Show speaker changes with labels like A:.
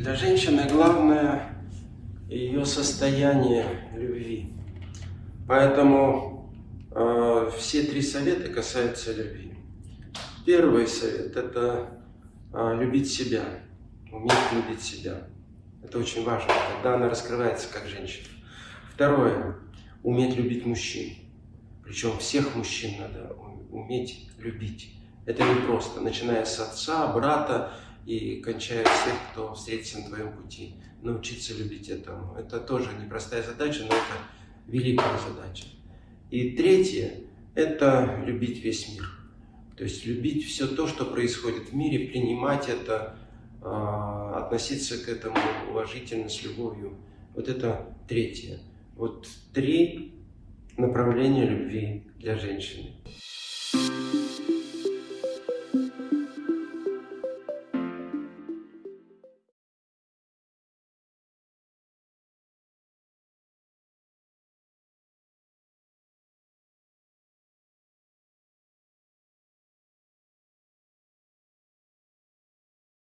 A: Для женщины главное ее состояние любви. Поэтому э, все три совета касаются любви. Первый совет – это э, любить себя, уметь любить себя. Это очень важно, тогда она раскрывается как женщина. Второе – уметь любить мужчин. Причем всех мужчин надо уметь любить. Это не просто, начиная с отца, брата и кончая всех, кто встретится на твоем пути. Научиться любить этому. Это тоже непростая задача, но это великая задача. И третье – это любить весь мир. То есть любить все то, что происходит в мире, принимать это, а, относиться к этому уважительно, с любовью. Вот это третье. Вот три направления любви для женщины.